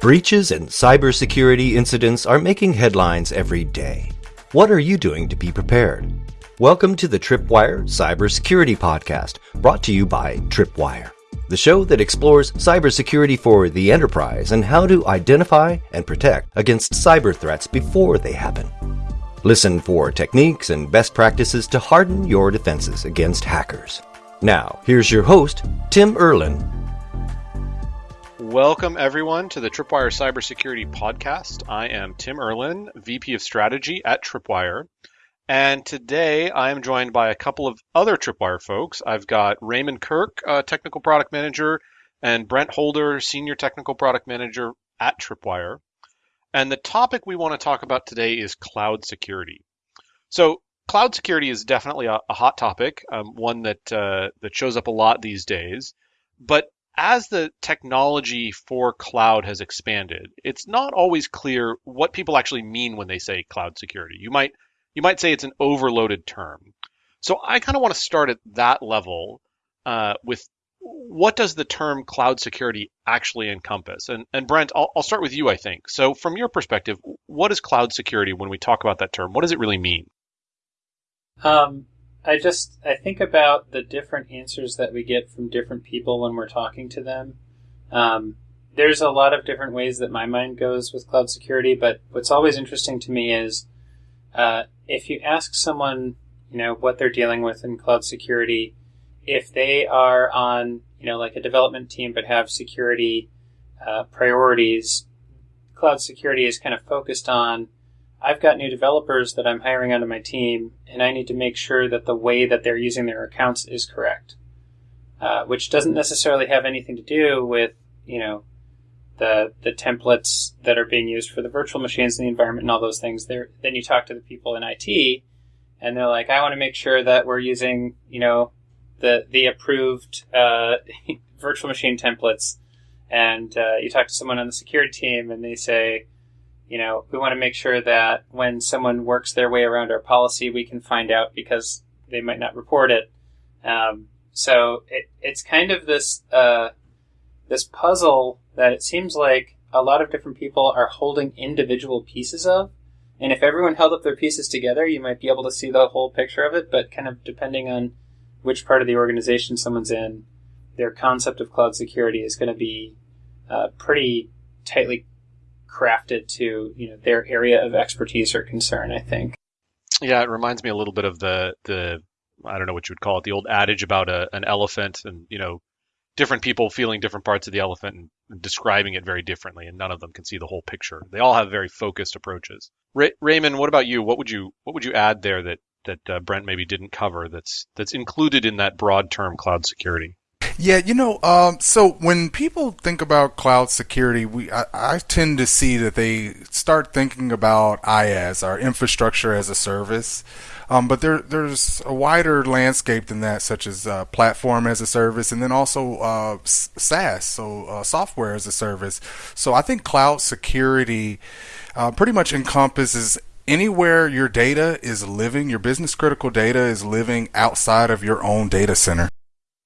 Breaches and cybersecurity incidents are making headlines every day. What are you doing to be prepared? Welcome to the Tripwire Cybersecurity Podcast, brought to you by Tripwire, the show that explores cybersecurity for the enterprise and how to identify and protect against cyber threats before they happen. Listen for techniques and best practices to harden your defenses against hackers. Now, here's your host, Tim Erlin, Welcome, everyone, to the Tripwire Cybersecurity Podcast. I am Tim Erlin, VP of Strategy at Tripwire. And today I am joined by a couple of other Tripwire folks. I've got Raymond Kirk, uh, Technical Product Manager, and Brent Holder, Senior Technical Product Manager at Tripwire. And the topic we want to talk about today is cloud security. So, cloud security is definitely a, a hot topic, um, one that uh, that shows up a lot these days. But as the technology for cloud has expanded, it's not always clear what people actually mean when they say cloud security. You might you might say it's an overloaded term. So I kind of want to start at that level uh, with what does the term cloud security actually encompass? And, and Brent, I'll, I'll start with you, I think. So from your perspective, what is cloud security when we talk about that term? What does it really mean? Um, I just I think about the different answers that we get from different people when we're talking to them. Um, there's a lot of different ways that my mind goes with cloud security, but what's always interesting to me is uh, if you ask someone, you know, what they're dealing with in cloud security, if they are on, you know, like a development team but have security uh, priorities, cloud security is kind of focused on I've got new developers that I'm hiring onto my team, and I need to make sure that the way that they're using their accounts is correct. Uh, which doesn't necessarily have anything to do with, you know, the the templates that are being used for the virtual machines in the environment and all those things. There, then you talk to the people in IT, and they're like, I want to make sure that we're using, you know, the the approved uh, virtual machine templates. And uh, you talk to someone on the security team, and they say, you know, we want to make sure that when someone works their way around our policy, we can find out because they might not report it. Um, so it, it's kind of this uh, this puzzle that it seems like a lot of different people are holding individual pieces of. And if everyone held up their pieces together, you might be able to see the whole picture of it. But kind of depending on which part of the organization someone's in, their concept of cloud security is going to be uh, pretty tightly crafted to you know their area of expertise or concern. I think. Yeah, it reminds me a little bit of the the I don't know what you would call it, the old adage about a, an elephant, and you know, different people feeling different parts of the elephant and, and describing it very differently, and none of them can see the whole picture. They all have very focused approaches. Ray- Raymond, what about you? What would you what would you add there that that uh, Brent maybe didn't cover? That's that's included in that broad term cloud security. Yeah, you know, um, so when people think about cloud security, we I, I, tend to see that they start thinking about IaaS, our infrastructure as a service. Um, but there, there's a wider landscape than that, such as uh, platform as a service, and then also uh, SaaS, so uh, software as a service. So I think cloud security uh, pretty much encompasses anywhere your data is living, your business critical data is living outside of your own data center.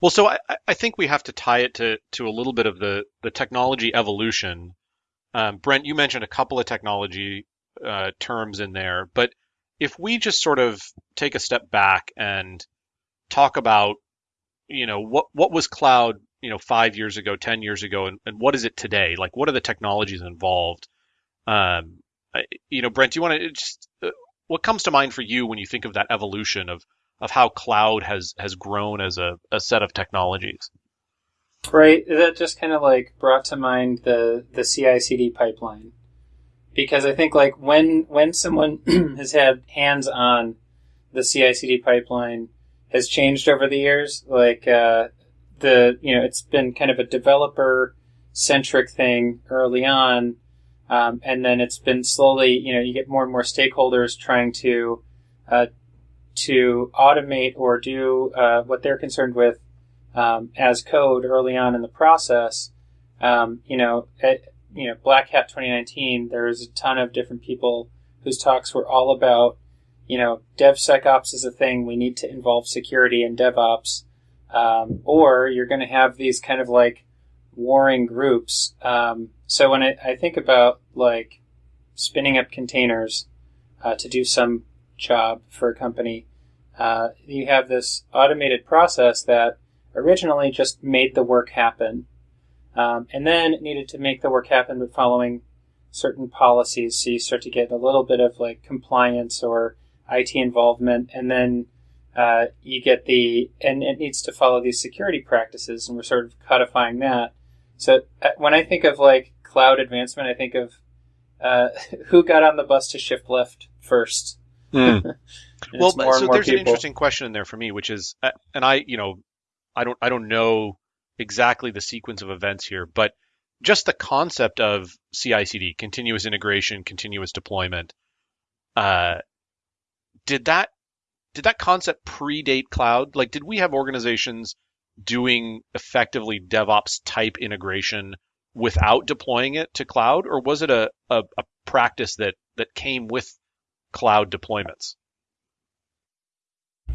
Well, so I, I think we have to tie it to, to a little bit of the, the technology evolution. Um, Brent, you mentioned a couple of technology uh, terms in there, but if we just sort of take a step back and talk about, you know, what what was cloud, you know, five years ago, ten years ago, and, and what is it today? Like, what are the technologies involved? Um, you know, Brent, do you want to just uh, what comes to mind for you when you think of that evolution of of how cloud has has grown as a, a set of technologies. Right. That just kind of like brought to mind the the CI/CD pipeline, because I think like when when someone has had hands on the CI/CD pipeline has changed over the years. Like uh, the you know it's been kind of a developer centric thing early on, um, and then it's been slowly you know you get more and more stakeholders trying to uh, to automate or do uh, what they're concerned with um, as code early on in the process. Um, you know, at, you know, Black Hat 2019, there was a ton of different people whose talks were all about, you know, DevSecOps is a thing. We need to involve security in DevOps. Um, or you're going to have these kind of like warring groups. Um, so when I, I, think about like spinning up containers uh, to do some job for a company, uh, you have this automated process that originally just made the work happen, um, and then needed to make the work happen by following certain policies. So you start to get a little bit of like compliance or IT involvement, and then uh, you get the and it needs to follow these security practices, and we're sort of codifying that. So uh, when I think of like cloud advancement, I think of uh, who got on the bus to shift left first. Mm. well, so there's people. an interesting question in there for me, which is, uh, and I, you know, I don't, I don't know exactly the sequence of events here, but just the concept of CI/CD, continuous integration, continuous deployment. Uh, did that did that concept predate cloud? Like, did we have organizations doing effectively DevOps type integration without deploying it to cloud, or was it a, a, a practice that that came with cloud deployments?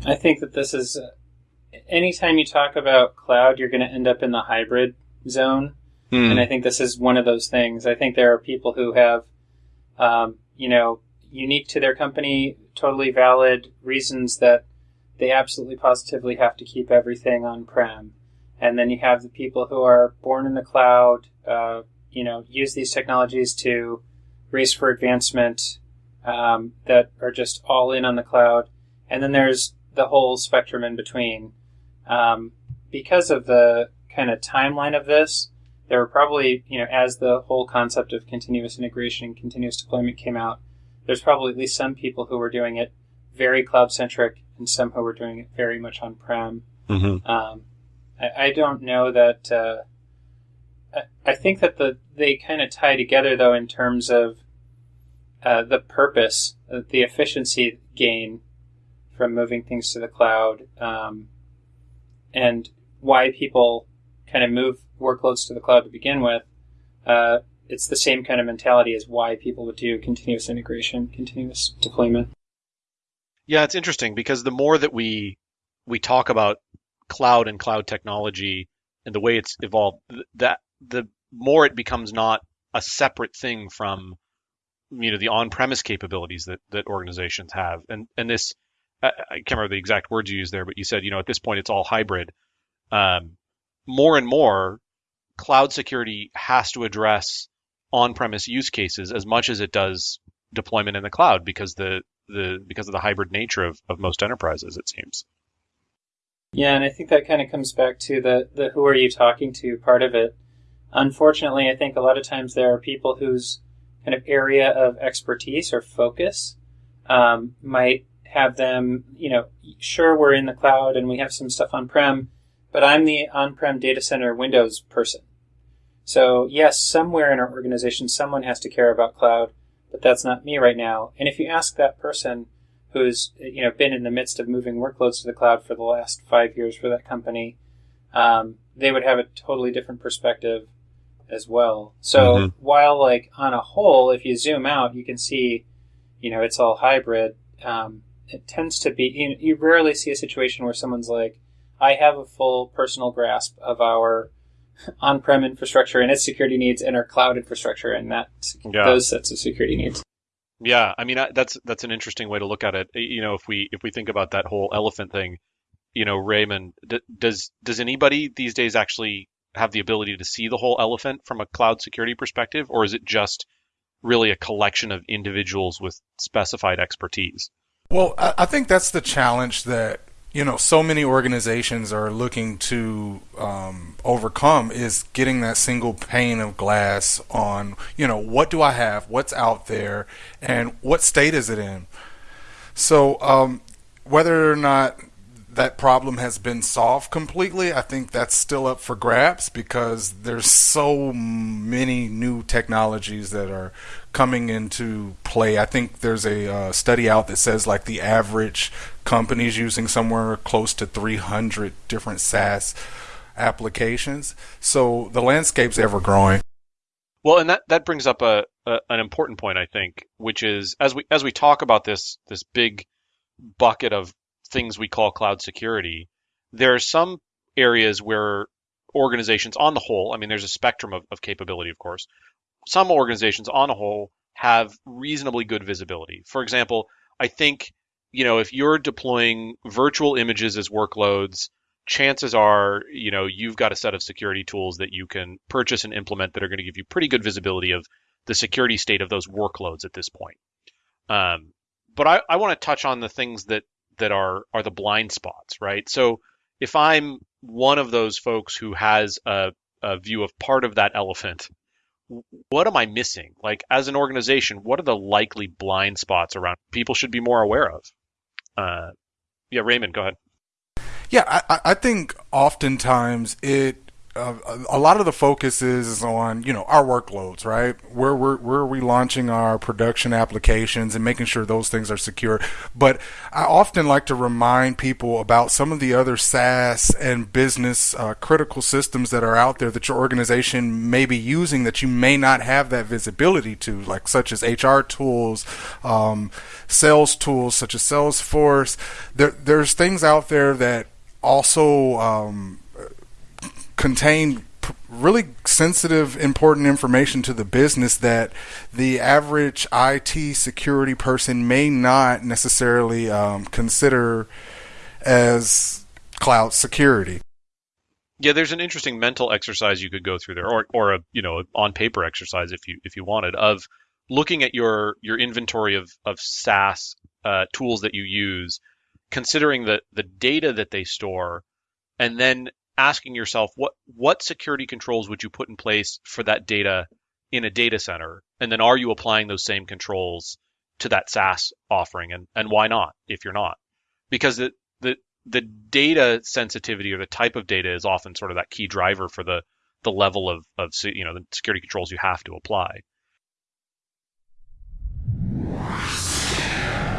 I think that this is uh, anytime you talk about cloud, you're going to end up in the hybrid zone. Hmm. And I think this is one of those things. I think there are people who have, um, you know, unique to their company, totally valid reasons that they absolutely positively have to keep everything on prem. And then you have the people who are born in the cloud, uh, you know, use these technologies to race for advancement um, that are just all in on the cloud. And then there's the whole spectrum in between. Um, because of the kind of timeline of this, there were probably, you know, as the whole concept of continuous integration and continuous deployment came out, there's probably at least some people who were doing it very cloud centric and some who were doing it very much on prem. Mm-hmm. Um, I, I, don't know that. Uh, I, I, think that the they kind of tie together though in terms of uh, the purpose, uh, the efficiency gain from moving things to the cloud, um, and why people kind of move workloads to the cloud to begin with. Uh, it's the same kind of mentality as why people would do continuous integration, continuous deployment. Yeah, it's interesting because the more that we we talk about cloud and cloud technology and the way it's evolved, that the more it becomes not a separate thing from you know the on-premise capabilities that that organizations have, and and this I can't remember the exact words you used there, but you said you know at this point it's all hybrid. Um, more and more, cloud security has to address on-premise use cases as much as it does deployment in the cloud because the the because of the hybrid nature of, of most enterprises it seems. Yeah and i think that kind of comes back to the the who are you talking to part of it. Unfortunately i think a lot of times there are people whose kind of area of expertise or focus um, might have them you know sure we're in the cloud and we have some stuff on prem but i'm the on-prem data center windows person so yes, somewhere in our organization, someone has to care about cloud, but that's not me right now. And if you ask that person who's you know been in the midst of moving workloads to the cloud for the last five years for that company, um, they would have a totally different perspective as well. So mm-hmm. while like on a whole, if you zoom out, you can see, you know, it's all hybrid. Um, it tends to be you, you rarely see a situation where someone's like, I have a full personal grasp of our on-prem infrastructure and its security needs and our cloud infrastructure and that yeah. those sets of security needs. Yeah, I mean that's that's an interesting way to look at it. You know, if we if we think about that whole elephant thing, you know, Raymond, d- does does anybody these days actually have the ability to see the whole elephant from a cloud security perspective, or is it just really a collection of individuals with specified expertise? Well, I think that's the challenge that you know so many organizations are looking to um, overcome is getting that single pane of glass on you know what do I have, what's out there, and what state is it in. So um, whether or not that problem has been solved completely, I think that's still up for grabs because there's so many new technologies that are coming into play. I think there's a uh, study out that says like the average company is using somewhere close to 300 different SaaS applications. So the landscape's ever growing. Well, and that, that brings up a, a an important point, I think, which is as we as we talk about this this big bucket of things we call cloud security, there are some areas where organizations on the whole, I mean, there's a spectrum of, of capability, of course. Some organizations on a whole have reasonably good visibility. For example, I think, you know, if you're deploying virtual images as workloads, chances are, you know, you've got a set of security tools that you can purchase and implement that are going to give you pretty good visibility of the security state of those workloads at this point. Um, but I, I want to touch on the things that that are are the blind spots, right? So if I'm one of those folks who has a, a view of part of that elephant, what am I missing? Like as an organization, what are the likely blind spots around people should be more aware of? Uh, yeah, Raymond, go ahead. Yeah, I, I think oftentimes it a lot of the focus is on you know our workloads, right? Where where where are we launching our production applications and making sure those things are secure. But I often like to remind people about some of the other SaaS and business uh, critical systems that are out there that your organization may be using that you may not have that visibility to, like such as HR tools, um, sales tools such as Salesforce. There, there's things out there that also um, contain really sensitive, important information to the business that the average IT security person may not necessarily um, consider as cloud security. Yeah, there's an interesting mental exercise you could go through there, or or a you know on paper exercise if you if you wanted of looking at your your inventory of of SaaS uh, tools that you use, considering the the data that they store, and then asking yourself what what security controls would you put in place for that data in a data center, and then are you applying those same controls to that SaaS offering, and and why not if you're not? Because the the the data sensitivity or the type of data is often sort of that key driver for the the level of of you know the security controls you have to apply.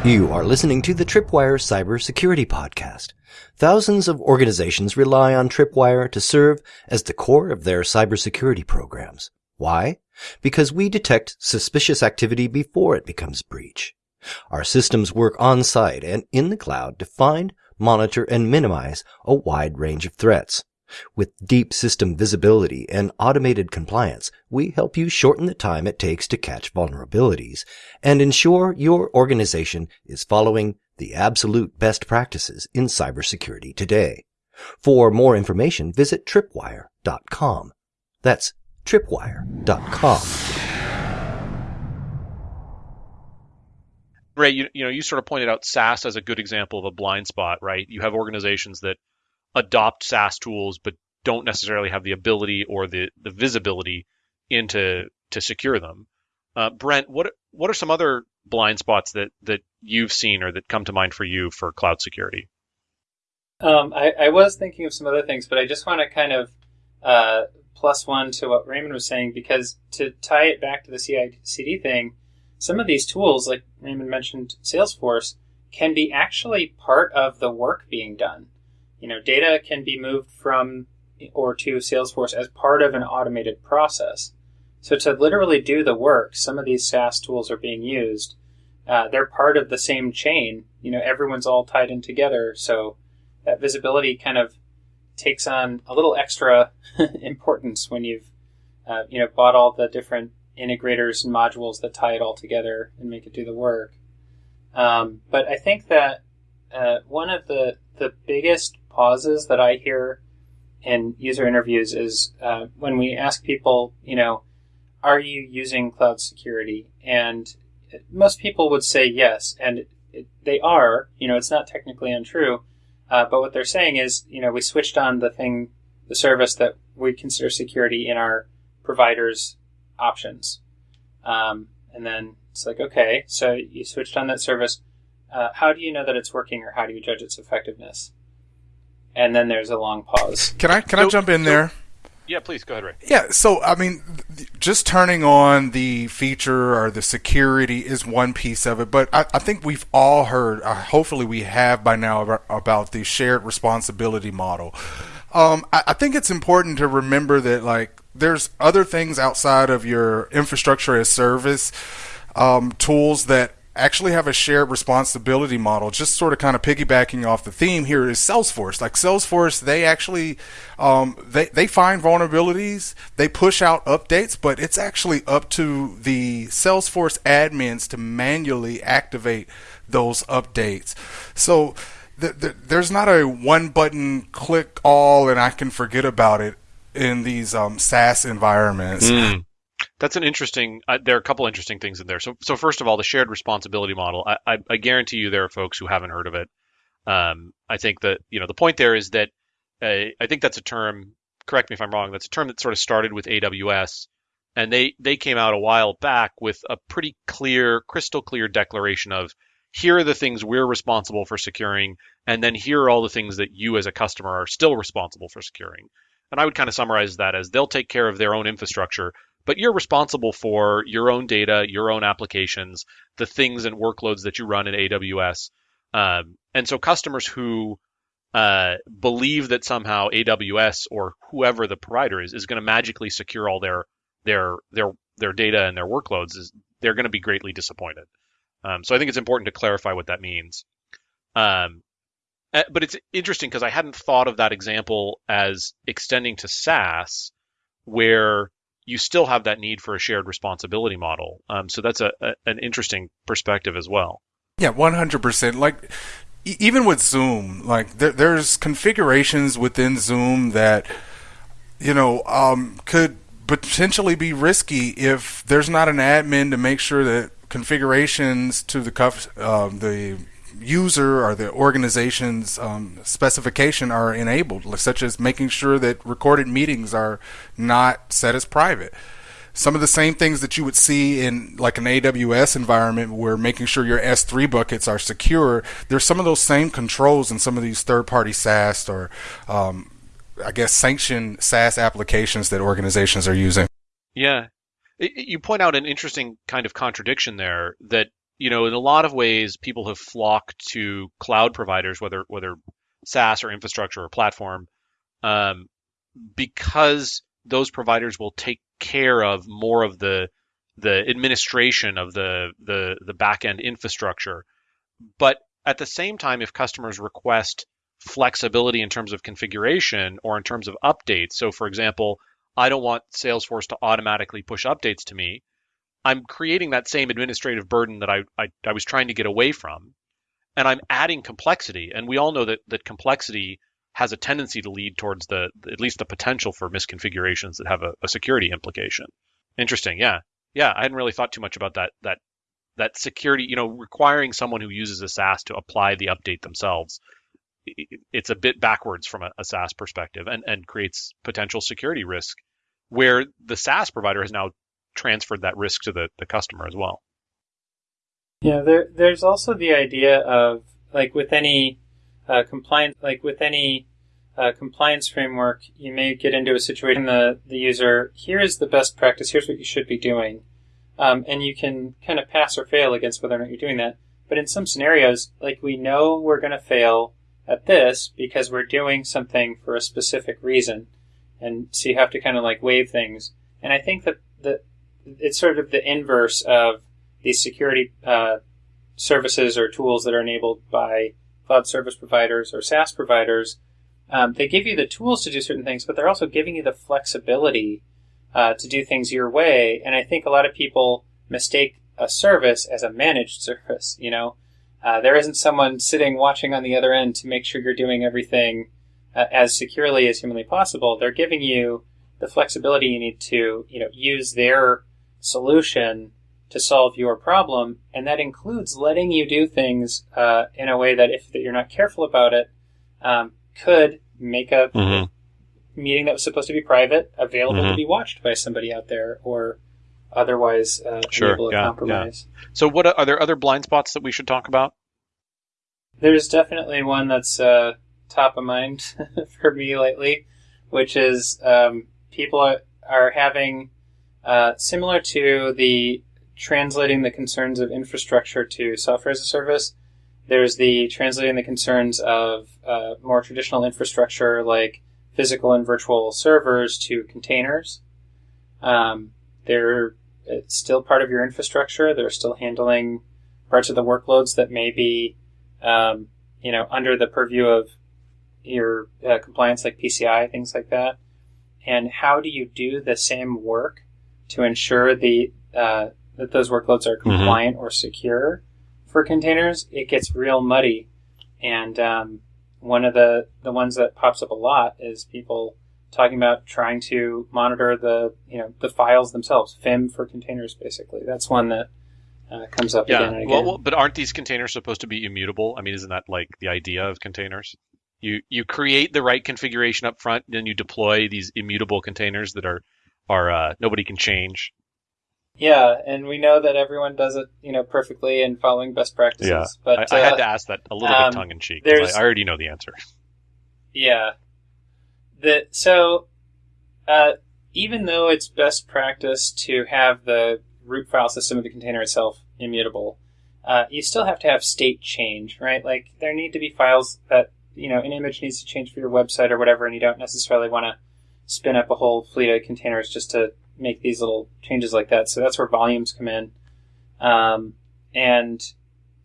You are listening to the Tripwire Cybersecurity Podcast. Thousands of organizations rely on Tripwire to serve as the core of their cybersecurity programs. Why? Because we detect suspicious activity before it becomes breach. Our systems work on site and in the cloud to find, monitor, and minimize a wide range of threats. With deep system visibility and automated compliance, we help you shorten the time it takes to catch vulnerabilities and ensure your organization is following the absolute best practices in cybersecurity today. For more information, visit tripwire.com. That's tripwire.com. Ray, you, you know, you sort of pointed out SaaS as a good example of a blind spot, right? You have organizations that adopt SaaS tools but don't necessarily have the ability or the, the visibility into to secure them. Uh, Brent, what what are some other blind spots that that you've seen or that come to mind for you for cloud security? Um, I, I, was thinking of some other things, but I just want to kind of uh, plus one to what Raymond was saying because to tie it back to the CI/CD thing, some of these tools, like Raymond mentioned, Salesforce, can be actually part of the work being done. You know, data can be moved from or to Salesforce as part of an automated process. So to literally do the work, some of these SaaS tools are being used. Uh, they're part of the same chain. You know, everyone's all tied in together. So that visibility kind of takes on a little extra importance when you've, uh, you know, bought all the different integrators and modules that tie it all together and make it do the work. Um, but I think that uh, one of the the biggest pauses that I hear in user interviews is uh, when we ask people, you know, are you using cloud security? And most people would say yes, and it, they are. You know, it's not technically untrue, uh, but what they're saying is, you know, we switched on the thing, the service that we consider security in our providers' options, um, and then it's like, okay, so you switched on that service. Uh, how do you know that it's working, or how do you judge its effectiveness? And then there's a long pause. Can I can so, I jump in so, there? Yeah, please go ahead, Ray. Yeah, so I mean, just turning on the feature or the security is one piece of it, but I, I think we've all heard, uh, hopefully we have by now, about, about the shared responsibility model. Um, I, I think it's important to remember that like there's other things outside of your infrastructure as service um, tools that actually have a shared responsibility model. Just sort of kind of piggybacking off the theme here is Salesforce. Like Salesforce, they actually um, they they find vulnerabilities, they push out updates, but it's actually up to the Salesforce admins to manually activate those updates. So th- th- there's not a one button click all and I can forget about it in these um, SaaS environments. Mm. That's an interesting. Uh, there are a couple interesting things in there. So, so first of all, the shared responsibility model. I, I, I guarantee you there are folks who haven't heard of it. Um, I think that you know the point there is that uh, I think that's a term. Correct me if I'm wrong. That's a term that sort of started with AWS, and they they came out a while back with a pretty clear, crystal clear declaration of here are the things we're responsible for securing, and then here are all the things that you as a customer are still responsible for securing. And I would kind of summarize that as they'll take care of their own infrastructure, but you're responsible for your own data, your own applications, the things and workloads that you run in AWS. Um, and so customers who uh, believe that somehow AWS or whoever the provider is is going to magically secure all their their their their data and their workloads is they're going to be greatly disappointed. Um, so I think it's important to clarify what that means. Um, eh, but it's interesting because I hadn't thought of that example as extending to SaaS, where you still have that need for a shared responsibility model. Um, so that's a, a, an interesting perspective as well. Yeah, one hundred percent. Like even with Zoom, like there, there's configurations within Zoom that you know um, could potentially be risky if there's not an admin to make sure that configurations to the uh, the user or the organization's um, specification are enabled, such as making sure that recorded meetings are not set as private. Some of the same things that you would see in like an AWS environment where making sure your S3 buckets are secure, there's some of those same controls in some of these third-party SaaS or um, I guess sanctioned SaaS applications that organizations are using. Yeah. You point out an interesting kind of contradiction there that you know, in a lot of ways, people have flocked to cloud providers, whether whether SaaS or infrastructure or platform, um, because those providers will take care of more of the the administration of the the the back end infrastructure. But at the same time, if customers request flexibility in terms of configuration or in terms of updates, so for example, I don't want Salesforce to automatically push updates to me. I'm creating that same administrative burden that I, I, I was trying to get away from, and I'm adding complexity. And we all know that that complexity has a tendency to lead towards the at least the potential for misconfigurations that have a, a security implication. Interesting, yeah, yeah. I hadn't really thought too much about that that that security. You know, requiring someone who uses a SaaS to apply the update themselves. It's a bit backwards from a, a SaaS perspective, and and creates potential security risk where the SaaS provider has now transferred that risk to the, the customer as well. Yeah, there, there's also the idea of like with any uh, compliance, like with any uh, compliance framework, you may get into a situation the the user here is the best practice. Here's what you should be doing, um, and you can kind of pass or fail against whether or not you're doing that. But in some scenarios, like we know we're going to fail at this because we're doing something for a specific reason, and so you have to kind of like waive things. And I think that that it's sort of the inverse of these security uh, services or tools that are enabled by cloud service providers or SaaS providers. Um, they give you the tools to do certain things, but they're also giving you the flexibility uh, to do things your way. And I think a lot of people mistake a service as a managed service. You know, uh, there isn't someone sitting watching on the other end to make sure you're doing everything uh, as securely as humanly possible. They're giving you the flexibility you need to, you know, use their solution to solve your problem, and that includes letting you do things uh, in a way that, if that you're not careful about it, um, could make a mm-hmm. meeting that was supposed to be private available mm-hmm. to be watched by somebody out there, or otherwise uh, sure. yeah, compromise. Yeah. So, what are there other blind spots that we should talk about? There's definitely one that's uh, top of mind for me lately, which is um, people are, are having uh, similar to the translating the concerns of infrastructure to software as a service, there's the translating the concerns of uh, more traditional infrastructure like physical and virtual servers to containers. Um, they're still part of your infrastructure. They're still handling parts of the workloads that may be, um, you know, under the purview of your uh, compliance, like PCI, things like that. And how do you do the same work to ensure the uh, that those workloads are compliant mm-hmm. or secure for containers? It gets real muddy, and um, one of the the ones that pops up a lot is people talking about trying to monitor the you know the files themselves, FIM for containers, basically. That's one that uh, comes up yeah. again and again. Well, well, but aren't these containers supposed to be immutable? I mean, isn't that like the idea of containers? You you create the right configuration up front, then you deploy these immutable containers that are are uh, nobody can change. Yeah, and we know that everyone does it, you know, perfectly and following best practices. Yeah, but I, I had uh, to ask that a little um, bit tongue in cheek. I, I already know the answer. Yeah, the so uh, even though it's best practice to have the root file system of the container itself immutable, uh, you still have to have state change, right? Like there need to be files that you know an image needs to change for your website or whatever, and you don't necessarily want to spin up a whole fleet of containers just to make these little changes like that. So that's where volumes come in, um, and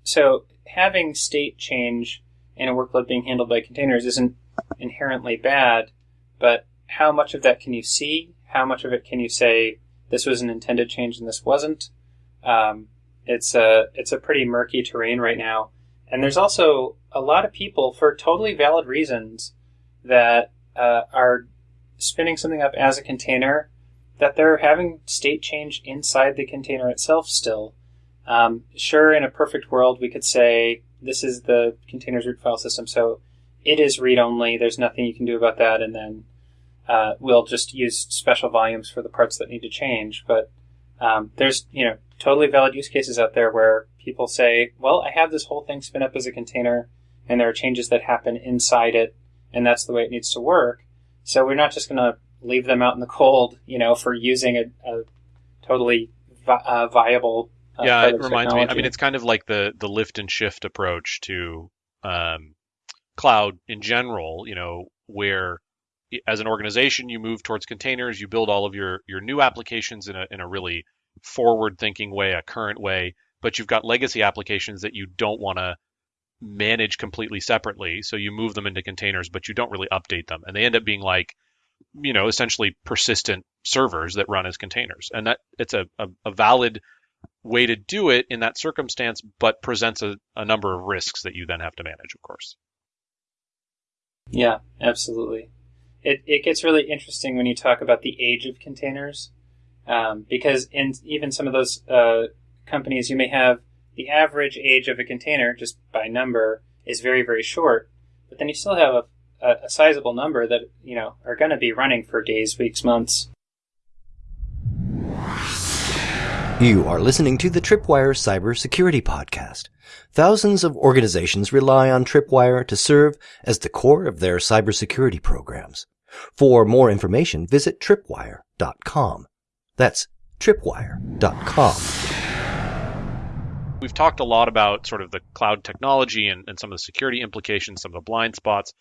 so having state change in a workload being handled by containers isn't inherently bad but how much of that can you see? How much of it can you say this was an intended change and this wasn't? Um, it's a it's a pretty murky terrain right now, and there's also a lot of people for totally valid reasons that uh, are spinning something up as a container that they're having state change inside the container itself still. Um, sure, in a perfect world, we could say this is the container's root file system, so it is read only. There's nothing you can do about that, and then uh, we'll just use special volumes for the parts that need to change. But um, there's you know totally valid use cases out there where people say, well, I have this whole thing spin up as a container, and there are changes that happen inside it, and that's the way it needs to work. So we're not just going to leave them out in the cold, you know, for using a, a totally vi- uh, viable. Uh, yeah, it reminds technology. me. I mean, it's kind of like the the lift and shift approach to um, cloud in general, you know, where as an organization you move towards containers, you build all of your your new applications in a in a really forward thinking way, a current way, but you've got legacy applications that you don't want to manage completely separately, so you move them into containers, but you don't really update them, and they end up being like you know essentially persistent servers that run as containers. And that it's a, a, a valid way to do it in that circumstance but presents a, a number of risks that you then have to manage of course. Yeah, absolutely. It, it gets really interesting when you talk about the age of containers, um, because in even some of those uh, companies, you may have the average age of a container, just by number, is very, very short, but then you still have a, a, a sizable number that you know are going to be running for days, weeks, months. You are listening to the Tripwire Cybersecurity Podcast. Thousands of organizations rely on Tripwire to serve as the core of their cybersecurity programs. For more information, visit tripwire.com. That's tripwire.com. We've talked a lot about sort of the cloud technology and, and some of the security implications, some of the blind spots.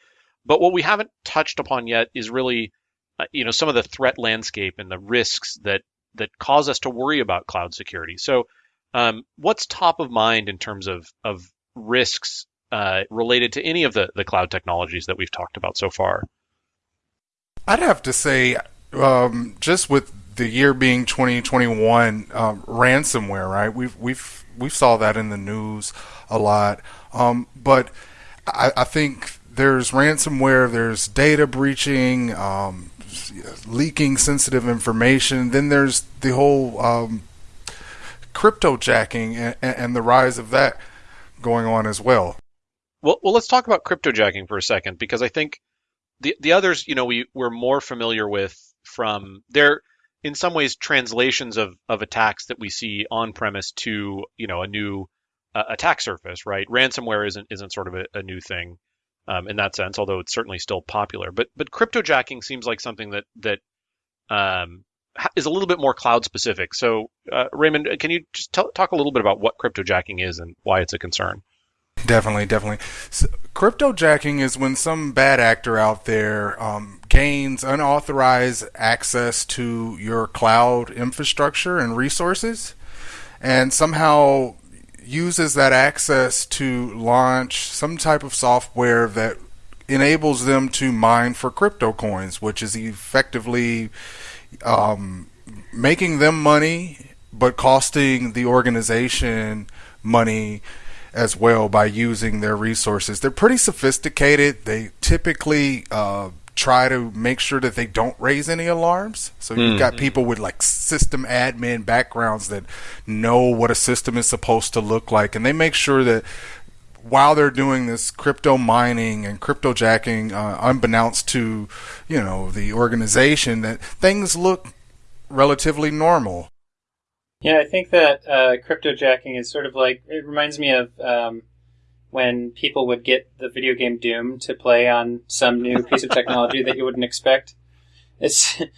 But what we haven't touched upon yet is really, uh, you know, some of the threat landscape and the risks that that cause us to worry about cloud security. So um, what's top of mind in terms of of risks uh, related to any of the the cloud technologies that we've talked about so far? I'd have to say, um, just with the year being 2021, um, ransomware, right? We've we've we saw that in the news a lot, um, but I, I, think there's ransomware, there's data breaching, um, leaking sensitive information. Then there's the whole um, cryptojacking and, and the rise of that going on as well. Well, well, let's talk about cryptojacking for a second because I think the the others, you know, we we're more familiar with from their in some ways translations of of attacks that we see on premise to you know a new uh, attack surface, right? Ransomware isn't isn't sort of a, a new thing um, in that sense, although it's certainly still popular. But but cryptojacking seems like something that that um, is a little bit more cloud specific. So, uh, Raymond, can you just t- talk a little bit about what cryptojacking is and why it's a concern? Definitely, definitely. So, cryptojacking is when some bad actor out there um, gains unauthorized access to your cloud infrastructure and resources, and somehow uses that access to launch some type of software that enables them to mine for crypto coins, which is effectively um, making them money, but costing the organization money as well by using their resources. They're pretty sophisticated. They typically uh, try to make sure that they don't raise any alarms. So you've got people with like system admin backgrounds that know what a system is supposed to look like, and they make sure that while they're doing this crypto mining and crypto jacking, uh, unbeknownst to you know the organization, that things look relatively normal. Yeah, I think that uh, crypto jacking is sort of like it reminds me of um, when people would get the video game Doom to play on some new piece of technology that you wouldn't expect. It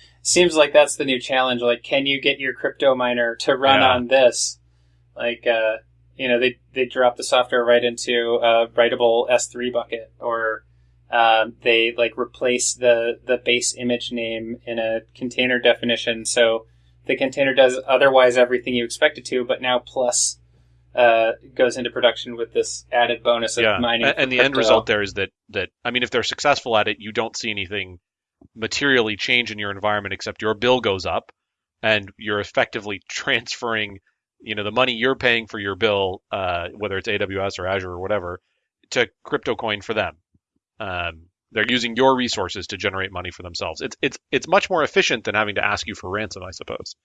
seems like that's the new challenge. Like, can you get your crypto miner to run yeah. on this? Like, uh, you know, they they drop the software right into a writable S3 bucket, or um, they like replace the the base image name in a container definition, so the container does otherwise everything you expect it to, but now plus uh, goes into production with this added bonus of yeah. mining. And, and the end result there is that that I mean, if they're successful at it, you don't see anything materially change in your environment except your bill goes up, and you're effectively transferring you know the money you're paying for your bill, uh, whether it's AWS or Azure or whatever, to crypto coin for them. Um, they're using your resources to generate money for themselves. It's it's it's much more efficient than having to ask you for ransom, I suppose.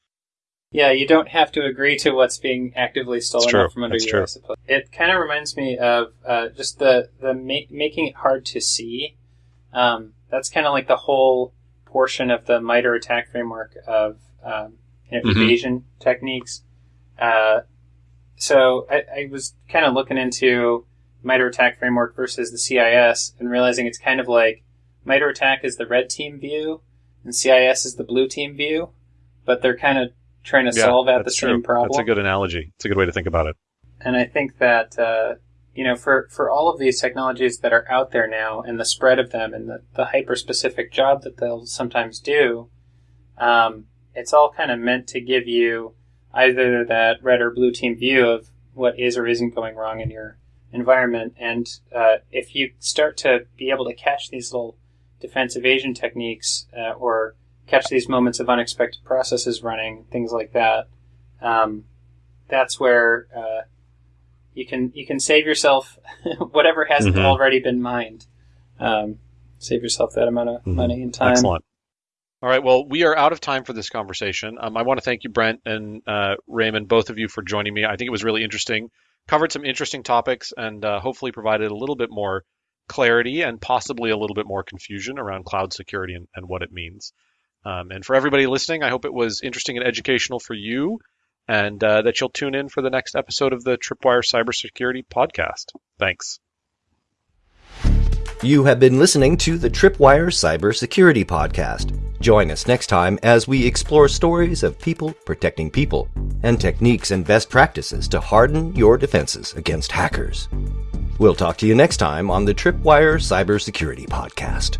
Yeah, you don't have to agree to what's being actively stolen from under That's you. True. I suppose it kind of reminds me of uh, just the the ma- making it hard to see. Um, that's kind of like the whole portion of the MITRE ATT&CK framework of um, you know, mm-hmm. evasion techniques. Uh, so I, I was kind of looking into MITRE ATT&CK framework versus the CIS and realizing it's kind of like MITRE ATT&CK is the red team view and CIS is the blue team view, but they're kind of trying to yeah, solve at the true. same problem. That's a good analogy. It's a good way to think about it. And I think that uh, you know for for all of these technologies that are out there now and the spread of them and the, the hyper specific job that they'll sometimes do, um, it's all kind of meant to give you either that red or blue team view of what is or isn't going wrong in your environment. And uh, if you start to be able to catch these little defense evasion techniques uh, or catch these moments of unexpected processes running, things like that, um, that's where uh, you can you can save yourself whatever hasn't mm-hmm. already been mined. Um, save yourself that amount of mm-hmm. money and time. Excellent. All right. Well, we are out of time for this conversation. Um, I want to thank you, Brent and uh, Raymond, both of you, for joining me. I think it was really interesting. Covered some interesting topics and uh, hopefully provided a little bit more clarity and possibly a little bit more confusion around cloud security and, and what it means. Um, and for everybody listening, I hope it was interesting and educational for you and uh, that you'll tune in for the next episode of the Tripwire Cybersecurity Podcast. Thanks. You have been listening to the Tripwire Cybersecurity Podcast. Join us next time as we explore stories of people protecting people and techniques and best practices to harden your defenses against hackers. We'll talk to you next time on the Tripwire Cybersecurity Podcast.